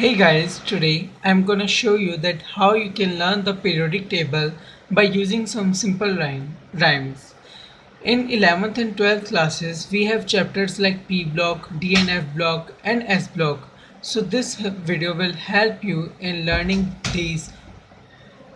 Hey guys, today I'm gonna show you that how you can learn the periodic table by using some simple rhyme, rhymes. In 11th and 12th classes, we have chapters like P block, D and F block and S block. So this video will help you in learning these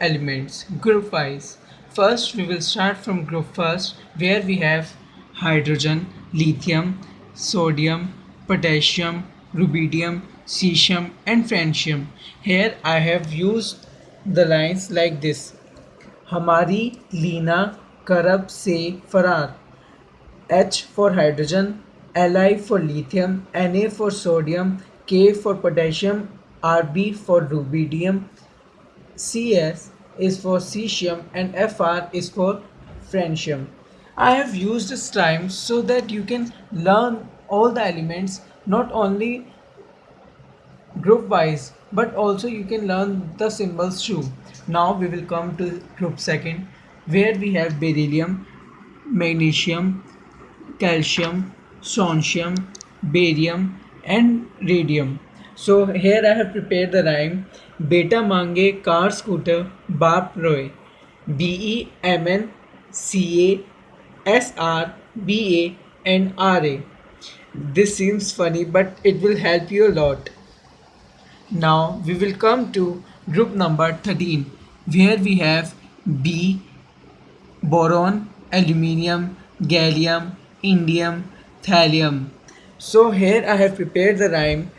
elements group wise. First, we will start from group first where we have hydrogen, lithium, sodium, potassium, rubidium, cesium and francium. Here I have used the lines like this. हमारी लीना करब से फरार H for hydrogen, Li for lithium, Na for sodium, K for potassium, Rb for rubidium, Cs is for cesium and Fr is for francium. I have used this rhyme so that you can learn all the elements not only group wise but also you can learn the symbols too. Now we will come to group second where we have beryllium, magnesium, calcium, strontium, barium and radium. So here I have prepared the rhyme Beta Mange Car Scooter Bap Roy B E M N C A S R B A and R A. This seems funny but it will help you a lot. Now we will come to group number 13 where we have B, boron, aluminium, gallium, indium, thallium. So here I have prepared the rhyme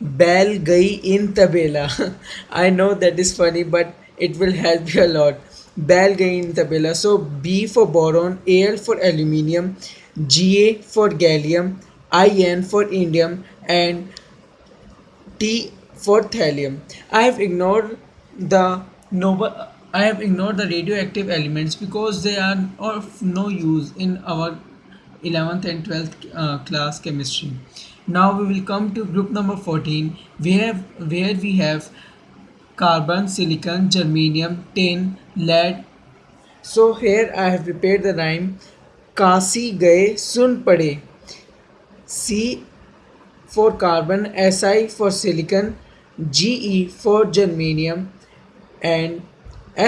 Bell gai in tabela. I know that is funny but it will help you a lot. Bell gai in tabela. So B for boron, Al for aluminium, Ga for gallium, In for indium and T for thallium. I have ignored the noble i have ignored the radioactive elements because they are of no use in our 11th and 12th uh, class chemistry. Now we will come to group number 14 we have where we have carbon silicon germanium tin lead. So here i have prepared the rhyme kasi gaye sun pade. C for carbon si for silicon ge for germanium and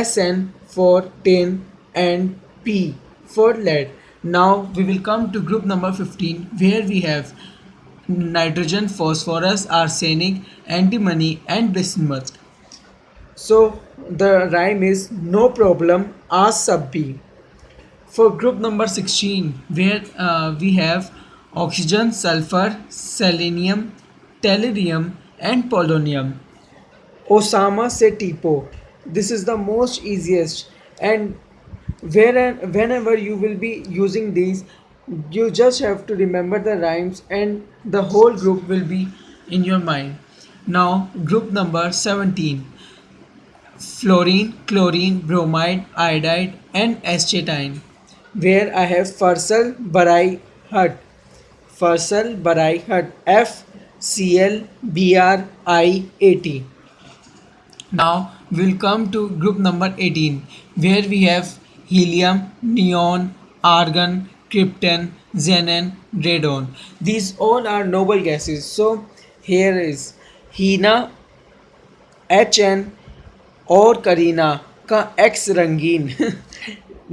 sn for tin and p for lead now we will come to group number 15 where we have nitrogen, phosphorus, arsenic, antimony and bismuth. So the rhyme is no problem ask sub B. For group number 16 where uh, we have oxygen, sulfur, selenium, tellurium and polonium. Osama se tipo. This is the most easiest. And whenever you will be using these you just have to remember the rhymes and the whole group will be in your mind. Now group number 17 fluorine chlorine bromide iodide and astatine where i have fursal barai hut. Fursal barai hut. F cl br i a t now we'll come to group number 18 where we have helium neon argon krypton, xenon, radon. These all are noble gases. So here is Hina H N और करीना का x रंगीन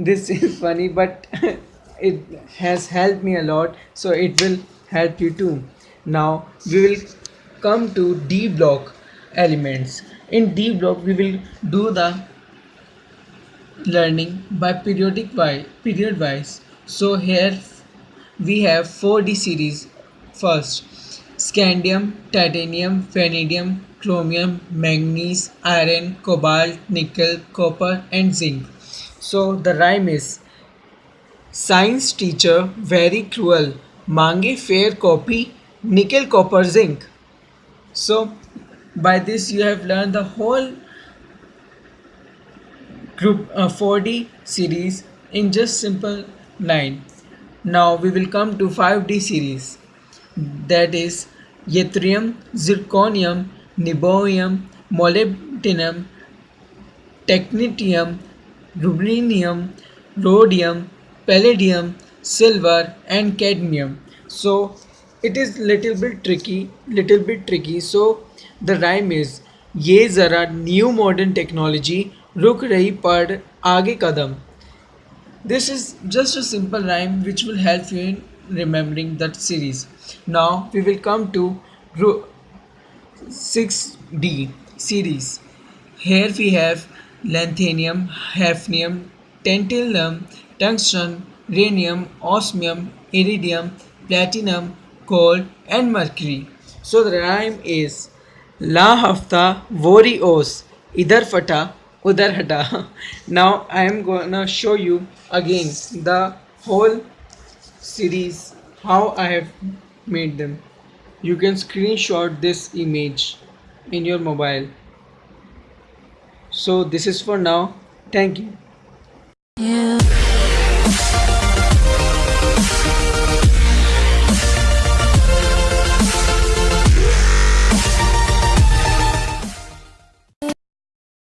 this is funny but it has helped me a lot so it will help you too now we will come to d block elements. In d block we will do the learning by periodic wise period wise. So here we have 4D series. First scandium, titanium, vanadium, chromium, manganese, iron, cobalt, nickel, copper and zinc. So the rhyme is Science teacher very cruel, mange fair copy, nickel, copper, zinc. So by this you have learned the whole group uh, 4D series in just simple line. Now we will come to 5D series that is yttrium, zirconium, niobium, molybdenum, technetium, ruthenium, rhodium, palladium, silver and cadmium. So it is little bit tricky, little bit tricky. So the rhyme is ये ज़रा new modern technology रुक रही पड़ आगे कदम this is just a simple rhyme which will help you in remembering that series. Now we will come to group 6D series. Here we have lanthanum, hafnium, tantalum, tungsten, rhenium, osmium, iridium, platinum, gold and mercury. So the rhyme is La hafta vori os idhar fata udhar hata. Now I am gonna show you again the whole series how I have made them. You can screenshot this image in your mobile. So this is for now. Thank. You